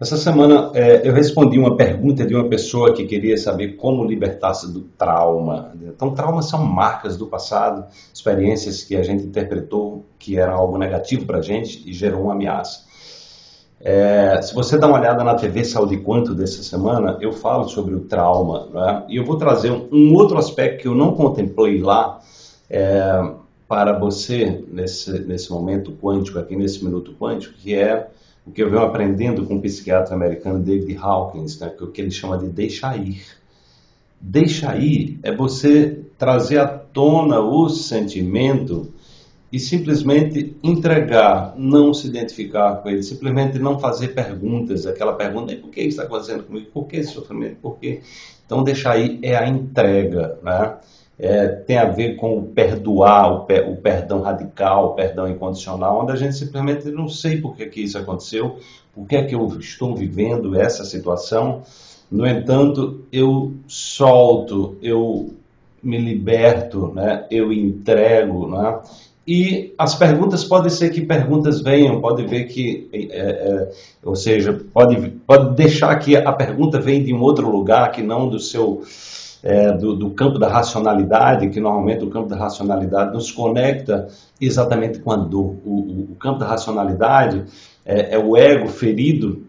Essa semana é, eu respondi uma pergunta de uma pessoa que queria saber como libertar-se do trauma. Então, traumas são marcas do passado, experiências que a gente interpretou que era algo negativo para a gente e gerou uma ameaça. É, se você dá uma olhada na TV Saúde Quanto dessa semana, eu falo sobre o trauma. Né? E eu vou trazer um, um, outro aspecto que eu não contemplei lá é, para você nesse, nesse momento quântico, aqui nesse minuto quântico, que é o que eu venho aprendendo com o psiquiatra americano David Hawkins, né, que é que ele chama de deixar ir. Deixar ir é você trazer à tona o sentimento e simplesmente entregar, não se identificar com ele, simplesmente não fazer perguntas, aquela pergunta, por que isso está acontecendo comigo? Por que esse sofrimento? Por quê? Então, deixar ir é a entrega, né? É, tem a ver com o perdoar, o, per, o, perdão radical, o perdão incondicional, onde a gente simplesmente não sei por que, que isso aconteceu, por que, é que eu estou vivendo essa situação. No entanto, eu solto, eu me liberto, né? eu entrego. Né? E as perguntas podem ser que perguntas venham, pode ver que, é, é, ou seja, pode, pode deixar que a pergunta vem de um outro lugar que não do seu é, do, do, campo da racionalidade, que normalmente o campo da racionalidade nos conecta exatamente com a dor. O, o, o campo da racionalidade é, é, o ego ferido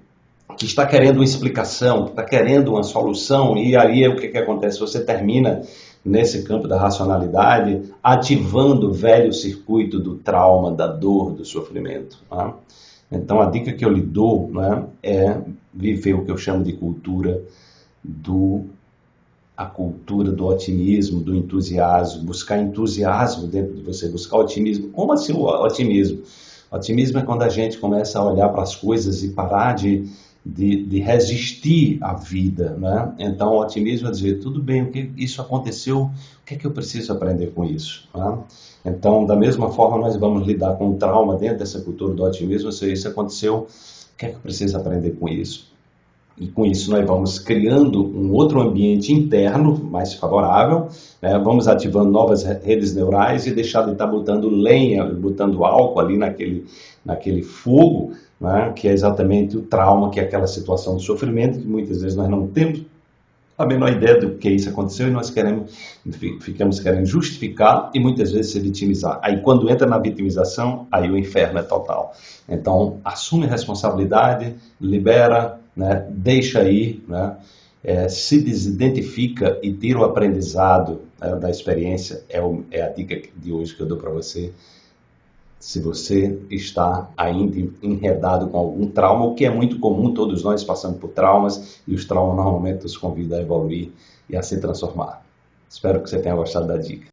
que está querendo uma explicação, que está querendo uma solução, e aí o que, que acontece? Você termina nesse campo da racionalidade ativando o velho circuito do trauma, da dor, do sofrimento. Né? Então a dica que eu lhe dou né, é viver o que eu chamo de cultura do a cultura do otimismo, do entusiasmo, buscar entusiasmo dentro de você, buscar otimismo. Como assim o otimismo? Otimismo é quando a gente começa a olhar para as coisas e parar de, de, de resistir à vida, né? Então, o otimismo é dizer, tudo bem, o que isso aconteceu, o que é que eu preciso aprender com isso? Né? Então, da mesma forma, nós vamos lidar com o trauma dentro dessa cultura do otimismo, se isso aconteceu, o que é que eu preciso aprender com isso? E com isso nós vamos criando um outro ambiente interno mais favorável, né? vamos ativando novas redes neurais e deixar de estar botando lenha, botando álcool ali naquele, naquele fogo, né? que é exatamente o trauma, que é aquela situação de sofrimento que muitas vezes nós não temos a menor ideia do que isso aconteceu e nós queremos, ficamos querendo justificar e muitas vezes se vitimizar. Aí quando entra na vitimização, aí o inferno é total. Então, assume responsabilidade, libera, né, deixa ir, né, é, se desidentifica e tira o aprendizado né, da experiência, é, o, é, a dica de hoje que eu dou para você. Se você está ainda enredado com algum trauma, o que é muito comum, todos nós passamos por traumas, e os traumas normalmente nos convidam a evoluir e a se transformar. Espero que você tenha gostado da dica.